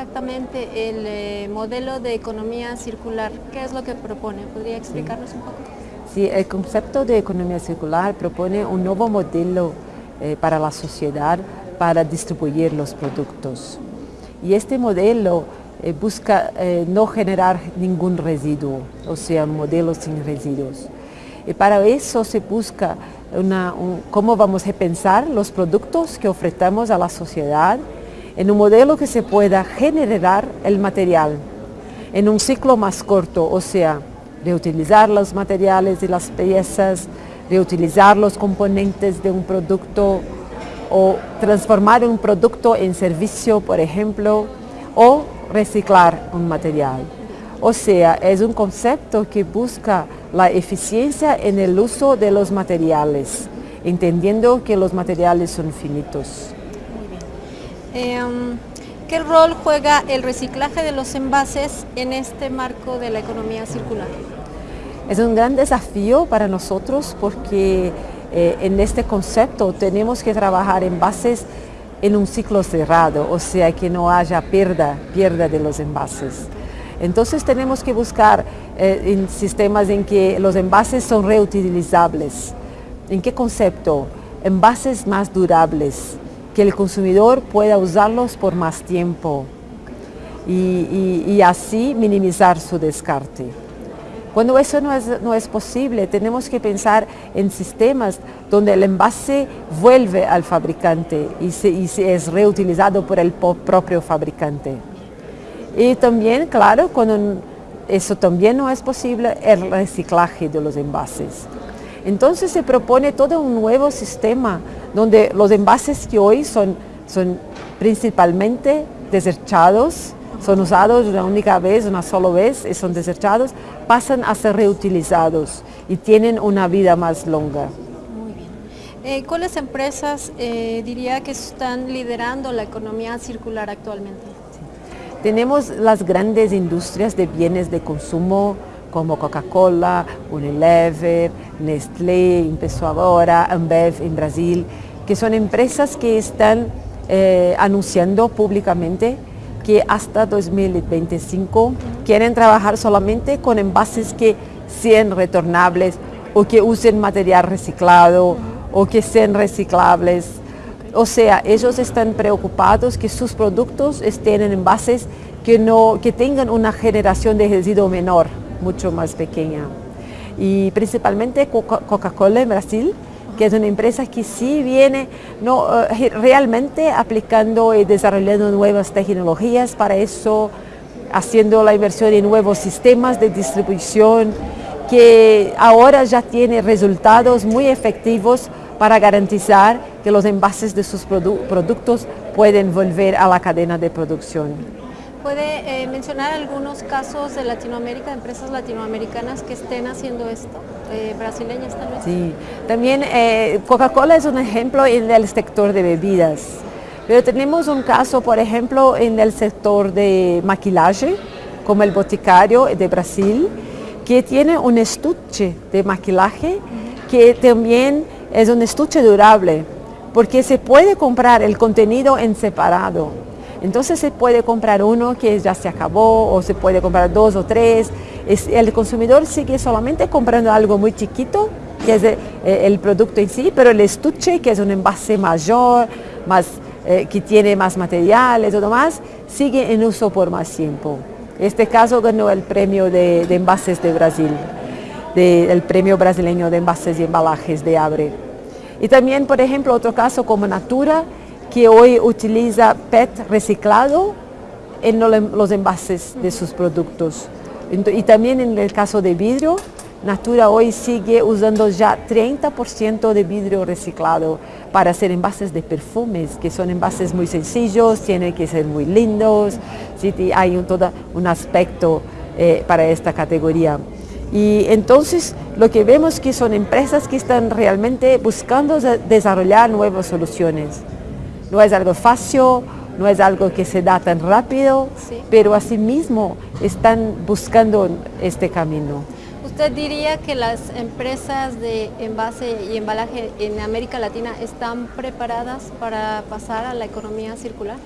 actualmente el eh, modelo de economía circular? ¿Qué es lo que propone? ¿Podría explicarnos un poco? Sí, el concepto de economía circular propone un nuevo modelo eh, para la sociedad para distribuir los productos. Y este modelo eh, busca no generar ningún residuo, o sea, un modelo sin residuos. Y para eso se busca cómo vamos a pensar los productos que ofrecemos a la sociedad en un modelo que se pueda generar el material en un ciclo más corto, o sea, reutilizar los materiales y las piezas, reutilizar los componentes de un producto o transformar un producto en servicio, por ejemplo, o reciclar un material. O sea, es un concepto que busca la eficiencia en el uso de los materiales, entendiendo que los materiales son finitos. Em, ¿Qué rol juega el reciclaje de los envases en este marco de la economía circular? Es un gran desafío para nosotros porque eh, en este concepto tenemos que trabajar envases en un ciclo cerrado, o sea que no haya pérdida, pérdida de los envases. Entonces tenemos que buscar eh, sistemas en que los envases son reutilizables. ¿En qué concepto? Envases más durables, que el consumidor pueda usarlos por más tiempo y, así minimizar su descarte. Cuando eso no es, no es, posible, tenemos que pensar en sistemas donde el envase vuelve al fabricante y, se, y se es reutilizado por el propio fabricante. Y también, claro, cuando eso también no es posible, el reciclaje de los envases. Entonces se propone todo un nuevo sistema donde los envases que hoy son, son principalmente desechados, son usados una única vez, una sola vez y son desechados, pasan a ser reutilizados y tienen una vida más longa. Muy bien. Eh, ¿Cuáles empresas eh, diría que están liderando la economía circular actualmente? Tenemos las grandes industrias de bienes de consumo como Coca-Cola, Unilever, Nestlé, empezó ahora, Ambev en Brasil, que son empresas que están eh, anunciando públicamente que hasta 2025 quieren trabajar solamente con envases que sean retornables o que usen material reciclado o que sean reciclables. O sea, ellos están preocupados que sus productos estén en envases que, no, que tengan una generación de residuo menor, mucho más pequeña. Y principalmente Coca-Cola en Brasil, que es una empresa que sí viene no, eh, realmente aplicando y desarrollando nuevas tecnologías para eso, haciendo la inversión en nuevos sistemas de distribución, que ahora ya tiene resultados muy efectivos para garantizar que los envases de sus productos pueden volver a la cadena de producción. ¿Puede eh, mencionar algunos casos de Latinoamérica, de empresas latinoamericanas que estén haciendo esto? Eh, brasileñas también. Sí, también eh, Coca-Cola es un ejemplo en el sector de bebidas, pero tenemos un caso, por ejemplo, en el sector de maquillaje, como el Boticario de Brasil, que tiene un estuche de maquillaje que también es un estuche durable porque se puede comprar el contenido en separado. Entonces se puede comprar uno que ya se acabó o se puede comprar dos o tres. el consumidor sigue solamente comprando algo muy chiquito, que es eh, el, producto en sí, pero el estuche, que es un envase mayor, más, eh, que tiene más material y todo más, sigue en uso por más tiempo. Este caso ganó el premio de, envases de Brasil, del premio brasileño de envases y embalajes de Abre. Y también, por ejemplo, otro caso como Natura, que hoy utiliza PET reciclado en los envases de sus productos. Y también en el caso de vidrio, Natura hoy sigue usando ya 30% de vidrio reciclado para hacer envases de perfumes, que son envases muy sencillos, tienen que ser muy lindos, hay un, todo un aspecto eh, para esta categoría. Y entonces lo que vemos que son empresas que están realmente buscando desarrollar nuevas soluciones. No es algo fácil, no es algo que se da tan rápido, pero asimismo están buscando este camino. ¿Usted diría que las empresas de envase y embalaje en América Latina están preparadas para pasar a la economía circular?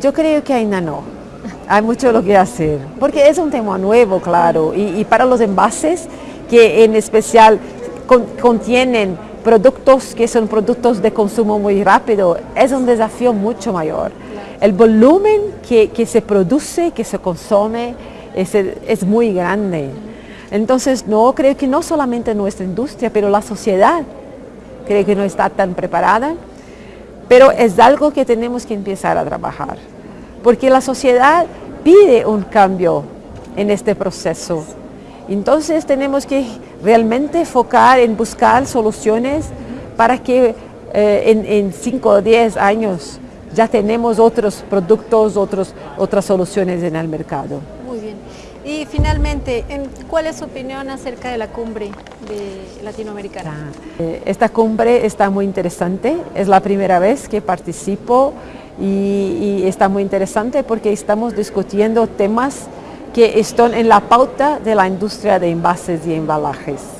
Yo creo que ainda no. Hay mucho lo que hacer, porque es un tema nuevo, claro, y, para los envases que en especial contienen productos que son productos de consumo muy rápido, es un desafío mucho mayor. El volumen que, se produce, que se consume, es, es muy grande. Entonces, no, creo que no solamente nuestra industria, pero la sociedad creo que no está tan preparada, pero es algo que tenemos que empezar a trabajar, porque la sociedad pide un cambio en este proceso. Entonces tenemos que realmente enfocar en buscar soluciones para que eh, en 5 o 10 años ya tenemos otros productos, otros, otras soluciones en el mercado. Y finalmente, ¿cuál es su opinión acerca de la cumbre de latinoamericana? Eh, esta cumbre está muy interesante, es la primera vez que participo y, y está muy interesante porque estamos discutiendo temas que están en la pauta de la industria de envases y embalajes.